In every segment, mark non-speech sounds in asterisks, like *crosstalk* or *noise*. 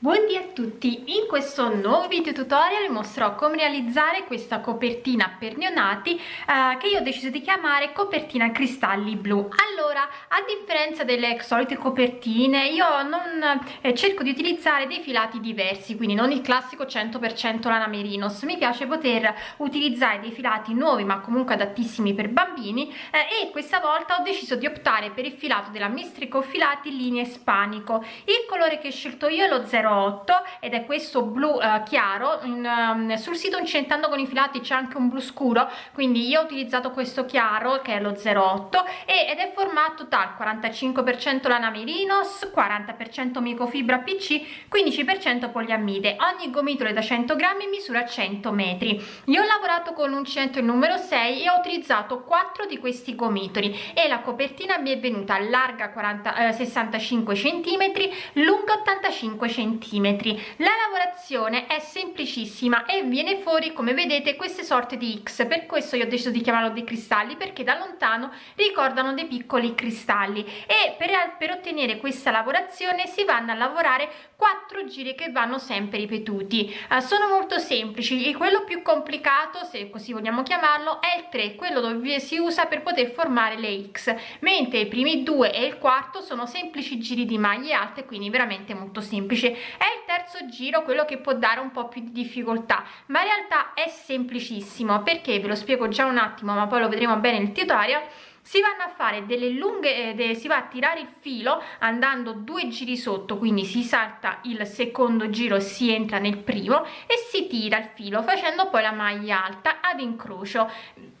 Buondì a tutti! In questo nuovo video tutorial vi mostrerò come realizzare questa copertina per neonati eh, che io ho deciso di chiamare copertina cristalli blu. Allora, a differenza delle solite copertine, io non eh, cerco di utilizzare dei filati diversi, quindi non il classico 100% lana merinos. Mi piace poter utilizzare dei filati nuovi ma comunque adattissimi per bambini eh, e questa volta ho deciso di optare per il filato della Mistrico Filati linea Ispanico. Il colore che ho scelto io è lo 0 08 ed è questo blu eh, chiaro in, um, sul sito incentando con i filati c'è anche un blu scuro quindi io ho utilizzato questo chiaro che è lo 08 e, ed è formato dal 45% lana merinos 40% microfibra pc 15% poliammide ogni gomitolo è da 100 grammi misura 100 metri. Io ho lavorato con l'uncinetto il numero 6 e ho utilizzato 4 di questi gomitoli e la copertina mi è venuta larga 40, eh, 65 centimetri lunga 85 centimetri centimetri. La lavorazione è semplicissima e viene fuori come vedete queste sorte di x. Per questo io ho deciso di chiamarlo dei cristalli perché da lontano ricordano dei piccoli cristalli. E per, per ottenere questa lavorazione si vanno a lavorare quattro giri che vanno sempre ripetuti. Uh, sono molto semplici. E quello più complicato se così vogliamo chiamarlo è il 3 quello dove si usa per poter formare le x. Mentre i primi due e il quarto sono semplici giri di maglie alte quindi veramente molto semplice è il terzo giro quello che può dare un po più di difficoltà ma in realtà è semplicissimo. Perché? Ve lo spiego già un attimo ma poi lo vedremo bene nel tutorial. Si vanno a fare delle lunghe eh, si va a tirare il filo andando due giri sotto quindi si salta il secondo giro si entra nel primo e si tira il filo facendo poi la maglia alta ad incrocio.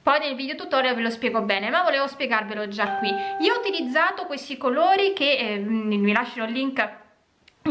Poi nel video tutorial ve lo spiego bene ma volevo spiegarvelo già qui. Io ho utilizzato questi colori che eh, vi lascerò il link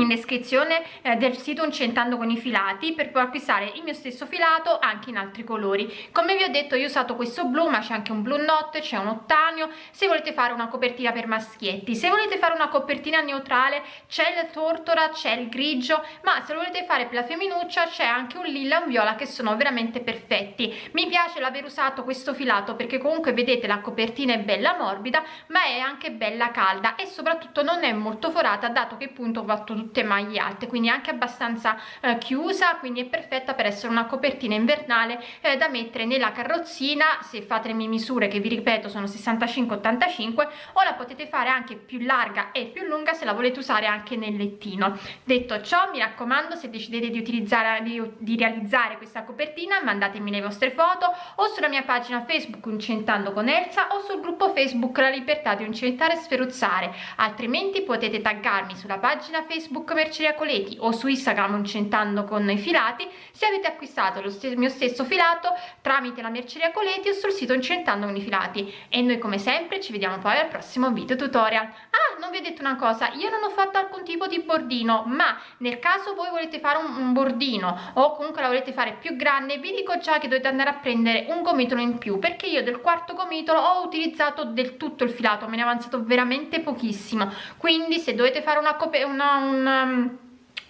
in descrizione eh, del sito Incentando con i filati per poi acquistare il mio stesso filato anche in altri colori. Come vi ho detto io ho usato questo blu ma c'è anche un blu notte c'è un ottanio. Se volete fare una copertina per maschietti se volete fare una copertina neutrale c'è il tortora c'è il grigio ma se lo volete fare per la femminuccia c'è anche un lilla e un viola che sono veramente perfetti. Mi piace l'aver usato questo filato perché comunque vedete la copertina è bella morbida ma è anche bella calda e soprattutto non è molto forata dato che appunto ho fatto tutto tutte maglie alte quindi anche abbastanza eh, chiusa quindi è perfetta per essere una copertina invernale eh, da mettere nella carrozzina. Se fate le mie misure che vi ripeto sono 65 85 o la potete fare anche più larga e più lunga se la volete usare anche nel lettino. Detto ciò mi raccomando se decidete di utilizzare di, di realizzare questa copertina mandatemi le vostre foto o sulla mia pagina facebook incentando con Elsa o sul gruppo facebook la libertà di incentare e sferuzzare. Altrimenti potete taggarmi sulla pagina facebook Facebook Merceria Coleti o su Instagram Incentando con i filati se avete acquistato lo st mio stesso filato tramite la Merceria Coleti o sul sito Incentando con i filati e noi come sempre ci vediamo poi al prossimo video tutorial. Ah, non vi ho detto una cosa, io non ho fatto alcun tipo di bordino, ma nel caso voi volete fare un, un bordino o comunque la volete fare più grande, vi dico già che dovete andare a prendere un gomitolo in più perché io del quarto gomitolo ho utilizzato del tutto il filato, me ne è avanzato veramente pochissimo, quindi se dovete fare una, una, una un,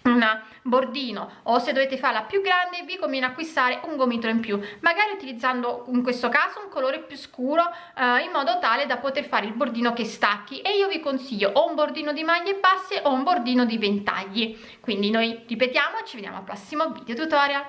una bordino o se dovete farla più grande vi conviene acquistare un gomitolo in più magari utilizzando in questo caso un colore più scuro eh, in modo tale da poter fare il bordino che stacchi. E io vi consiglio o un bordino di maglie basse o un bordino di ventagli. Quindi noi ripetiamo ci vediamo al prossimo video tutorial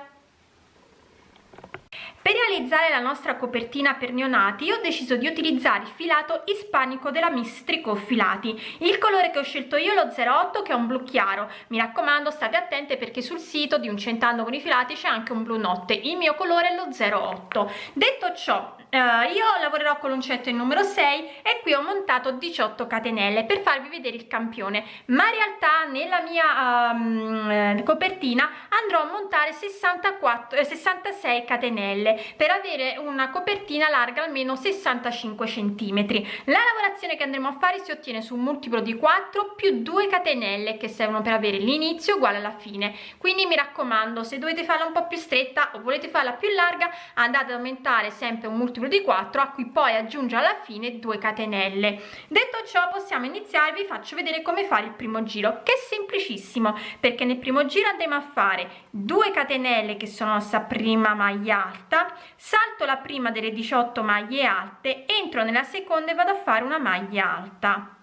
per realizzare la nostra copertina per neonati ho deciso di utilizzare il filato ispanico della Miss Tricot Filati. Il colore che ho scelto io è lo 08 che è un blu chiaro. Mi raccomando state attente perché sul sito di un centando con i filati c'è anche un blu notte. Il mio colore è lo 08. Detto ciò Uh, io lavorerò con l'uncetto il numero 6 e qui ho montato 18 catenelle per farvi vedere il campione. Ma in realtà nella mia um, copertina andrò a montare 64 eh, 66 catenelle per avere una copertina larga almeno 65 centimetri. La lavorazione che andremo a fare si ottiene su un multiplo di 4 più 2 catenelle che servono per avere l'inizio uguale alla fine. Quindi mi raccomando se dovete farla un po più stretta o volete farla più larga andate ad aumentare sempre un multiplo multiplo di 4 a cui poi aggiunge alla fine 2 catenelle. Detto ciò possiamo iniziare vi faccio vedere come fare il primo giro che è semplicissimo perché nel primo giro andremo a fare 2 catenelle che sono la nostra prima maglia alta salto la prima delle 18 maglie alte entro nella seconda e vado a fare una maglia alta.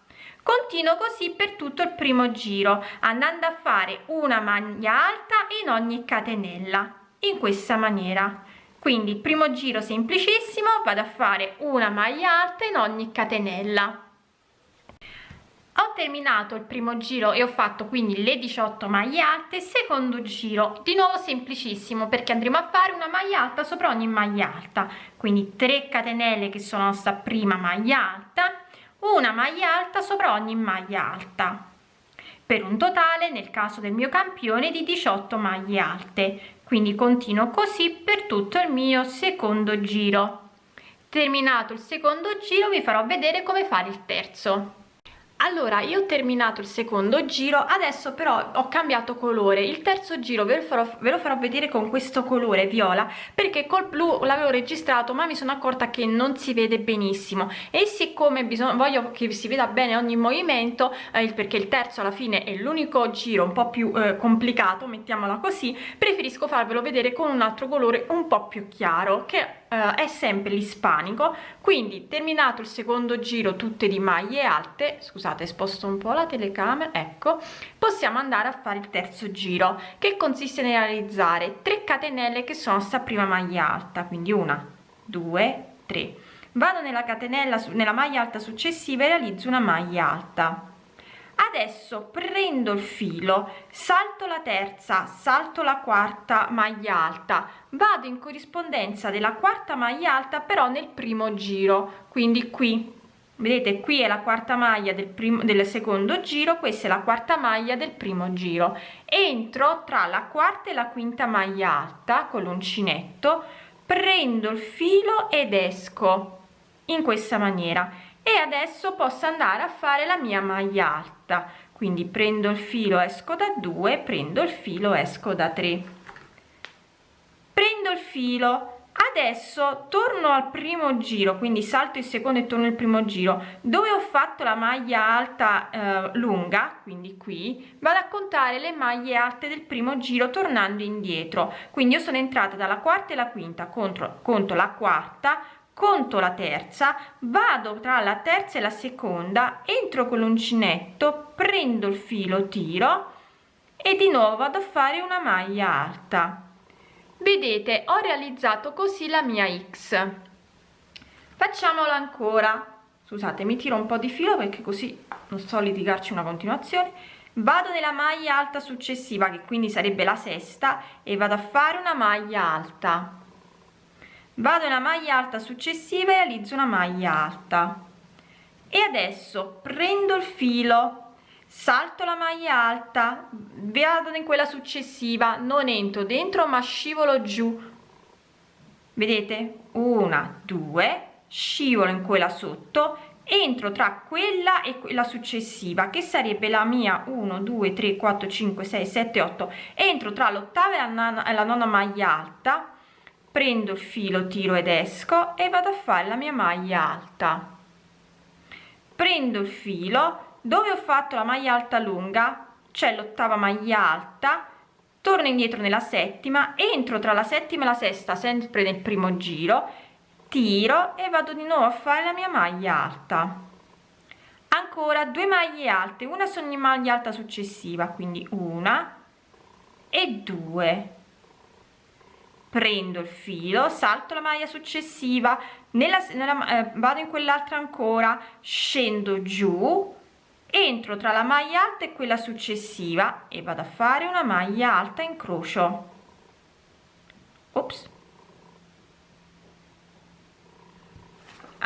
Continuo così per tutto il primo giro andando a fare una maglia alta in ogni catenella in questa maniera quindi primo giro semplicissimo vado a fare una maglia alta in ogni catenella. Ho terminato il primo giro e ho fatto quindi le 18 maglie alte. Secondo giro di nuovo semplicissimo perché andremo a fare una maglia alta sopra ogni maglia alta. Quindi 3 catenelle che sono sta prima maglia alta una maglia alta sopra ogni maglia alta. Per un totale nel caso del mio campione di 18 maglie alte quindi continuo così per tutto il mio secondo giro. Terminato il secondo giro vi farò vedere come fare il terzo allora io ho terminato il secondo giro adesso però ho cambiato colore. Il terzo giro ve lo farò, ve lo farò vedere con questo colore viola perché col blu l'avevo registrato ma mi sono accorta che non si vede benissimo. E siccome voglio che si veda bene ogni movimento eh, perché il terzo alla fine è l'unico giro un po' più eh, complicato mettiamola così preferisco farvelo vedere con un altro colore un po' più chiaro che Uh, è sempre l'ispanico. Quindi terminato il secondo giro tutte di maglie alte scusate sposto un po la telecamera ecco possiamo andare a fare il terzo giro che consiste nel realizzare 3 catenelle che sono sta prima maglia alta quindi una due tre. Vado nella catenella nella maglia alta successiva e realizzo una maglia alta. Adesso prendo il filo salto la terza salto la quarta maglia alta. Vado in corrispondenza della quarta maglia alta però nel primo giro quindi qui vedete qui è la quarta maglia del primo del secondo giro questa è la quarta maglia del primo giro. Entro tra la quarta e la quinta maglia alta con l'uncinetto prendo il filo ed esco in questa maniera. E adesso posso andare a fare la mia maglia alta. Quindi prendo il filo esco da 2 prendo il filo esco da 3 prendo il filo adesso torno al primo giro quindi salto il secondo e torno il primo giro. Dove ho fatto la maglia alta eh, lunga quindi qui vado a contare le maglie alte del primo giro tornando indietro. Quindi io sono entrata dalla quarta e la quinta contro conto la quarta conto la terza vado tra la terza e la seconda entro con l'uncinetto prendo il filo tiro e di nuovo vado a fare una maglia alta vedete ho realizzato così la mia x. Facciamolo ancora. Scusate mi tiro un po di filo perché così non sto a litigarci una continuazione. Vado nella maglia alta successiva che quindi sarebbe la sesta e vado a fare una maglia alta. Vado nella maglia alta successiva e realizzo una maglia alta. E adesso prendo il filo salto la maglia alta vado in quella successiva non entro dentro ma scivolo giù. Vedete? Una due scivolo in quella sotto entro tra quella e quella successiva che sarebbe la mia 1 2 3 4 5 6 7 8 entro tra l'ottava e la nona maglia alta prendo il filo tiro ed esco e vado a fare la mia maglia alta. Prendo il filo dove ho fatto la maglia alta lunga? C'è l'ottava maglia alta. Torno indietro nella settima entro tra la settima e la sesta sempre nel primo giro. Tiro e vado di nuovo a fare la mia maglia alta. Ancora due maglie alte una su ogni maglia alta successiva quindi una e due. Prendo il filo salto la maglia successiva. Nella, nella eh, vado in quell'altra ancora. Scendo giù entro tra la maglia alta e quella successiva e vado a fare una maglia alta in crocio. Ops.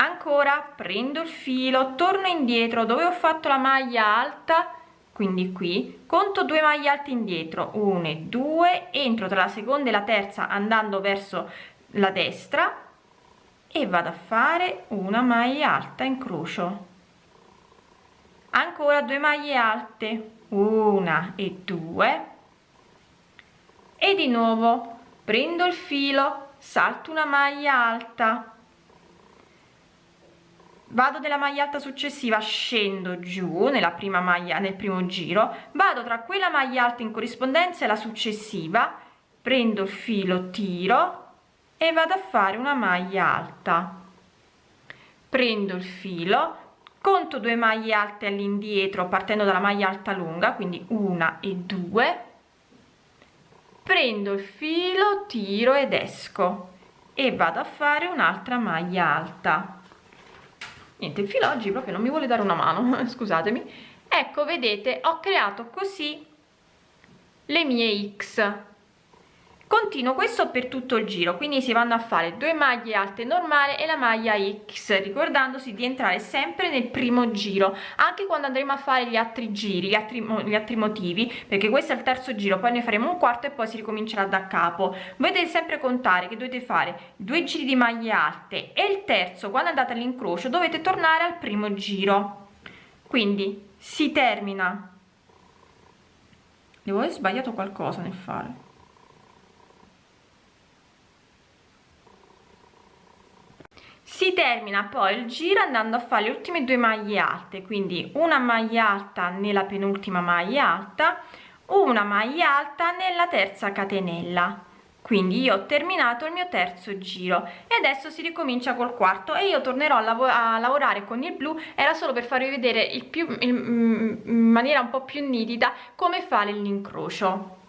ancora prendo il filo torno indietro. Dove ho fatto la maglia alta? Quindi qui. Conto due maglie alte indietro. 1 e 2 entro tra la seconda e la terza andando verso la destra e vado a fare una maglia alta in crocio ancora due maglie alte una e due. E di nuovo prendo il filo salto una maglia alta. Vado nella maglia alta successiva scendo giù nella prima maglia nel primo giro. Vado tra quella maglia alta in corrispondenza e la successiva prendo il filo tiro e vado a fare una maglia alta. Prendo il filo conto due maglie alte all'indietro partendo dalla maglia alta lunga quindi una e due. Prendo il filo tiro ed esco e vado a fare un'altra maglia alta. Niente il filo oggi proprio non mi vuole dare una mano *laughs* scusatemi. Ecco vedete ho creato così le mie x continuo questo per tutto il giro quindi si vanno a fare due maglie alte normali e la maglia x ricordandosi di entrare sempre nel primo giro anche quando andremo a fare gli altri giri gli altri, gli altri motivi perché questo è il terzo giro poi ne faremo un quarto e poi si ricomincerà da capo. Voi dovete sempre contare che dovete fare due giri di maglie alte e il terzo quando andate all'incrocio dovete tornare al primo giro. Quindi si termina. Devo aver sbagliato qualcosa nel fare si termina poi il giro andando a fare le ultime due maglie alte quindi una maglia alta nella penultima maglia alta una maglia alta nella terza catenella. Quindi io ho terminato il mio terzo giro e adesso si ricomincia col quarto e io tornerò a, lav a lavorare con il blu era solo per farvi vedere il più il, mm, in maniera un po più nitida come fare l'incrocio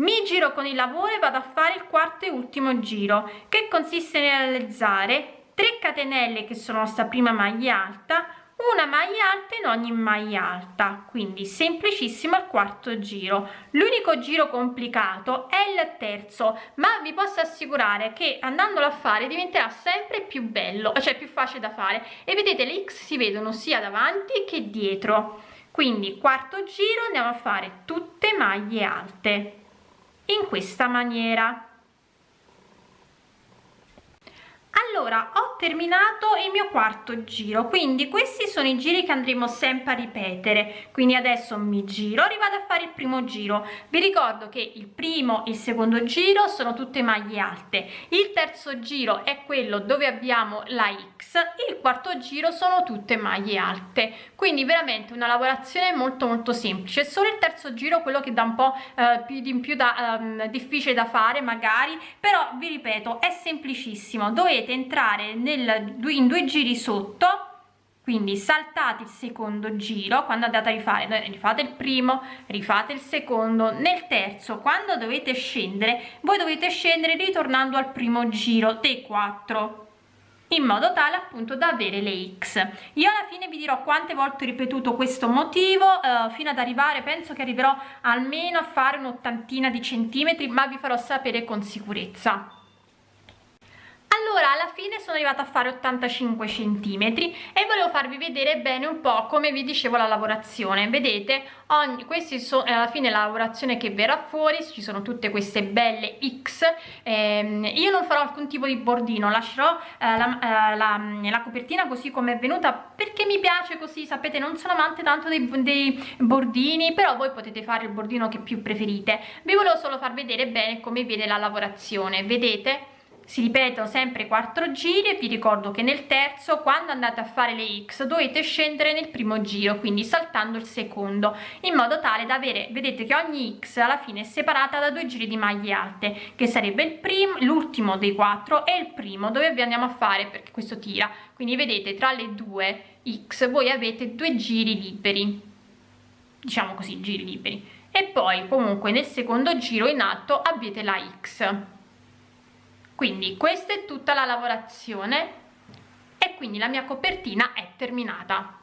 mi giro con il lavoro e vado a fare il quarto e ultimo giro che consiste nel realizzare 3 catenelle che sono sta prima maglia alta una maglia alta in ogni maglia alta. Quindi semplicissimo il quarto giro. L'unico giro complicato è il terzo ma vi posso assicurare che andandolo a fare diventerà sempre più bello cioè più facile da fare. E vedete le x si vedono sia davanti che dietro. Quindi quarto giro andiamo a fare tutte maglie alte in questa maniera. Allora terminato il mio quarto giro. Quindi questi sono i giri che andremo sempre a ripetere. Quindi adesso mi giro rivado a fare il primo giro. Vi ricordo che il primo e il secondo giro sono tutte maglie alte. Il terzo giro è quello dove abbiamo la x il quarto giro sono tutte maglie alte. Quindi veramente una lavorazione molto molto semplice. Solo il terzo giro quello che dà un po eh, più di in più da um, difficile da fare magari. Però vi ripeto è semplicissimo. Dovete entrare nel, in due giri sotto quindi saltate il secondo giro quando andate a rifare rifate il primo rifate il secondo nel terzo quando dovete scendere voi dovete scendere ritornando al primo giro dei 4 in modo tale appunto da avere le x. Io alla fine vi dirò quante volte ho ripetuto questo motivo eh, fino ad arrivare penso che arriverò almeno a fare un'ottantina di centimetri ma vi farò sapere con sicurezza allora alla fine sono arrivata a fare 85 centimetri e volevo farvi vedere bene un po' come vi dicevo la lavorazione. Vedete ogni questi sono alla fine la lavorazione che verrà fuori ci sono tutte queste belle x ehm, io non farò alcun tipo di bordino lascerò eh, la, eh, la, la, copertina così come è venuta perché mi piace così sapete non sono amante tanto dei, dei bordini però voi potete fare il bordino che più preferite. Vi volevo solo far vedere bene come viene la lavorazione vedete si ripetono sempre quattro giri e vi ricordo che nel terzo quando andate a fare le x dovete scendere nel primo giro quindi saltando il secondo in modo tale da avere vedete che ogni x alla fine è separata da due giri di maglie alte che sarebbe il primo l'ultimo dei quattro e il primo dove vi andiamo a fare perché questo tira. Quindi vedete tra le due x voi avete due giri liberi. Diciamo così giri liberi. E poi comunque nel secondo giro in alto avete la x quindi questa è tutta la lavorazione e quindi la mia copertina è terminata